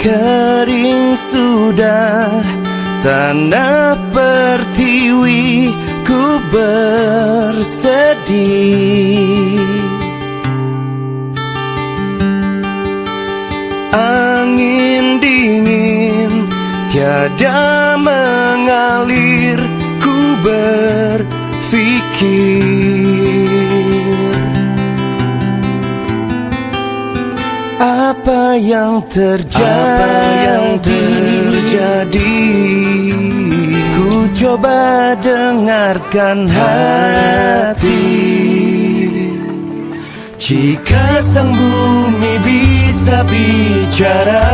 Kering sudah tanah pertiwi ku bersedih. Angin dingin tiada mengalir ku berfikir Apa yang terjadi Apa yang Ku coba dengarkan hati. Jika sang bumi bisa bicara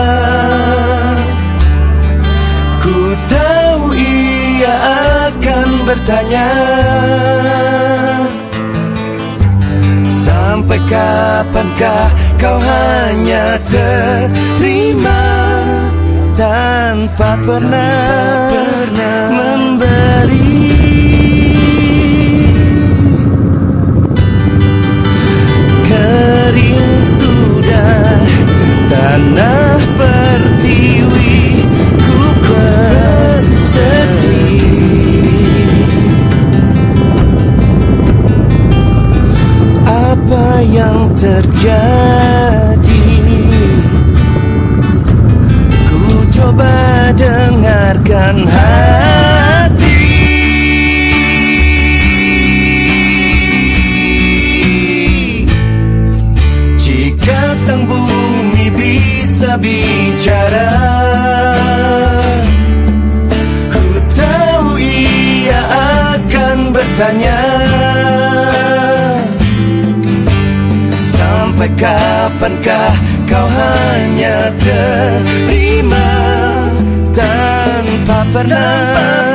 Ku tahu ia akan bertanya. Sampai kapankah kau hanya terima Tanpa pernah, pernah memberi yang terjadi. Ku coba dengarkan hati. Jika sang bumi bisa bicara Ku tahu ia akan bertanya Sampai kapankah kau hanya terima Tanpa pernah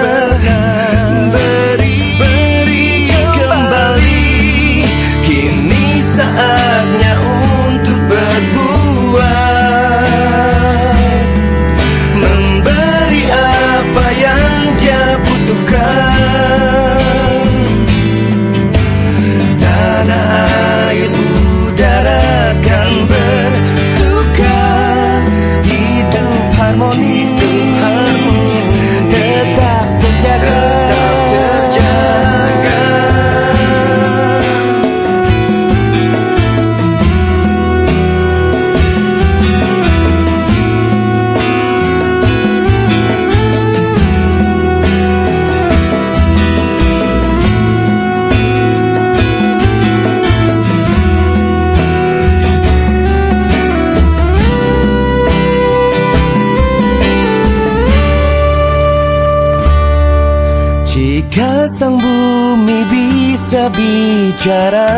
Jika sang bumi bisa bicara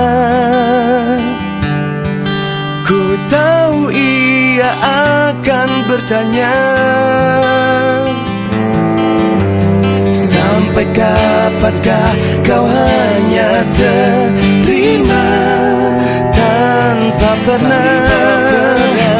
Ku tahu ia akan bertanya Sampai kapankah kau hanya terima Tanpa pernah? beri kembali